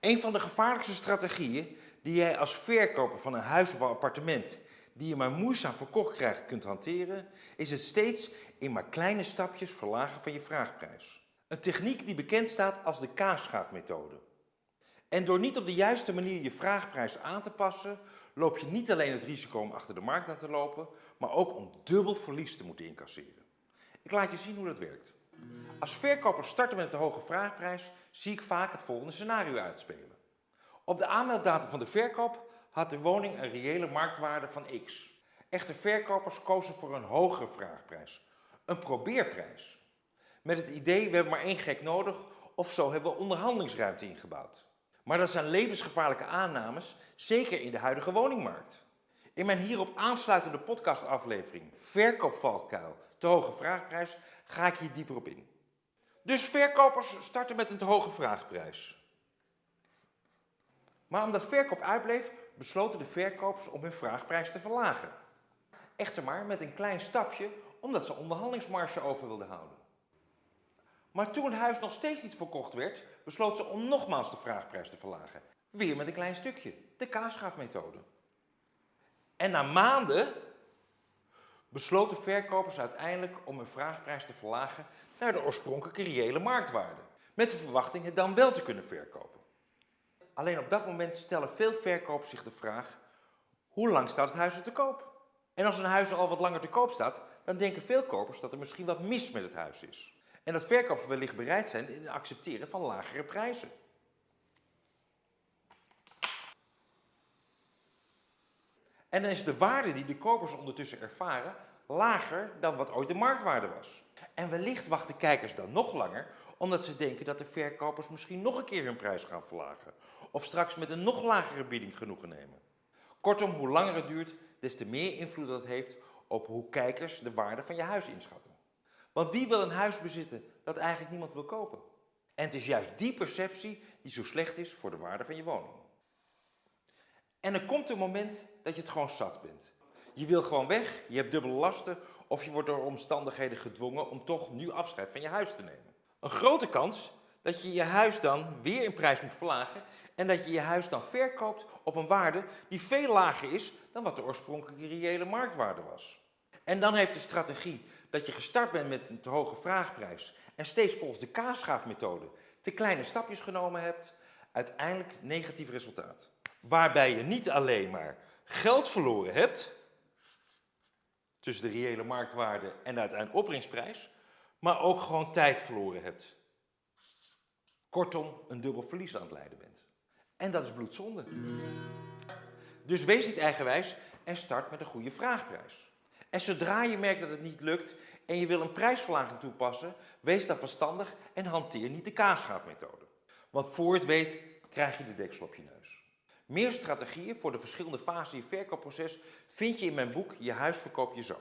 Een van de gevaarlijkste strategieën die jij als verkoper van een huis of appartement die je maar moeizaam verkocht krijgt kunt hanteren, is het steeds in maar kleine stapjes verlagen van je vraagprijs. Een techniek die bekend staat als de kaasschaafmethode. En door niet op de juiste manier je vraagprijs aan te passen, loop je niet alleen het risico om achter de markt aan te lopen, maar ook om dubbel verlies te moeten incasseren. Ik laat je zien hoe dat werkt. Als verkoper starten met een hoge vraagprijs, zie ik vaak het volgende scenario uitspelen. Op de aanmelddatum van de verkoop had de woning een reële marktwaarde van x. Echter verkopers kozen voor een hogere vraagprijs, een probeerprijs. Met het idee, we hebben maar één gek nodig of zo hebben we onderhandelingsruimte ingebouwd. Maar dat zijn levensgevaarlijke aannames, zeker in de huidige woningmarkt. In mijn hierop aansluitende podcastaflevering Verkoopvalkuil, te hoge vraagprijs, ga ik hier dieper op in. Dus verkopers starten met een te hoge vraagprijs. Maar omdat verkoop uitbleef, besloten de verkopers om hun vraagprijs te verlagen. Echter maar met een klein stapje, omdat ze onderhandelingsmarge over wilden houden. Maar toen het huis nog steeds niet verkocht werd, besloot ze om nogmaals de vraagprijs te verlagen. Weer met een klein stukje, de kaasschaafmethode. En na maanden besloten verkopers uiteindelijk om hun vraagprijs te verlagen naar de oorspronkelijke reële marktwaarde. Met de verwachting het dan wel te kunnen verkopen. Alleen op dat moment stellen veel verkopers zich de vraag, hoe lang staat het huis er te koop? En als een huis al wat langer te koop staat, dan denken veel kopers dat er misschien wat mis met het huis is. En dat verkopers wellicht bereid zijn in het accepteren van lagere prijzen. En dan is de waarde die de kopers ondertussen ervaren lager dan wat ooit de marktwaarde was. En wellicht wachten kijkers dan nog langer, omdat ze denken dat de verkopers misschien nog een keer hun prijs gaan verlagen. Of straks met een nog lagere bieding genoegen nemen. Kortom, hoe langer het duurt, des te meer invloed dat heeft op hoe kijkers de waarde van je huis inschatten. Want wie wil een huis bezitten dat eigenlijk niemand wil kopen? En het is juist die perceptie die zo slecht is voor de waarde van je woning. En er komt een moment dat je het gewoon zat bent. Je wil gewoon weg, je hebt dubbele lasten of je wordt door omstandigheden gedwongen om toch nu afscheid van je huis te nemen. Een grote kans dat je je huis dan weer in prijs moet verlagen en dat je je huis dan verkoopt op een waarde die veel lager is dan wat de oorspronkelijke reële marktwaarde was. En dan heeft de strategie dat je gestart bent met een te hoge vraagprijs en steeds volgens de kaasschaafmethode te kleine stapjes genomen hebt, uiteindelijk negatief resultaat. Waarbij je niet alleen maar geld verloren hebt, tussen de reële marktwaarde en de uiteindelijke opbrengsprijs, maar ook gewoon tijd verloren hebt. Kortom, een dubbel verlies aan het leiden bent. En dat is bloedzonde. Dus wees niet eigenwijs en start met een goede vraagprijs. En zodra je merkt dat het niet lukt en je wil een prijsverlaging toepassen, wees dan verstandig en hanteer niet de kaasschaafmethode. Want voor het weet krijg je de deksel op je neus. Meer strategieën voor de verschillende fasen in je verkoopproces vind je in mijn boek Je huis verkoop je zo.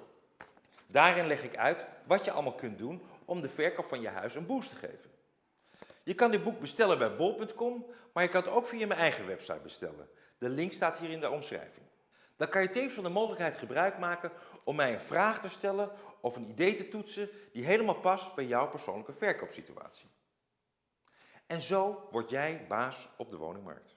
Daarin leg ik uit wat je allemaal kunt doen om de verkoop van je huis een boost te geven. Je kan dit boek bestellen bij bol.com, maar je kan het ook via mijn eigen website bestellen. De link staat hier in de omschrijving. Dan kan je tevens van de mogelijkheid gebruik maken om mij een vraag te stellen of een idee te toetsen die helemaal past bij jouw persoonlijke verkoopsituatie. En zo word jij baas op de woningmarkt.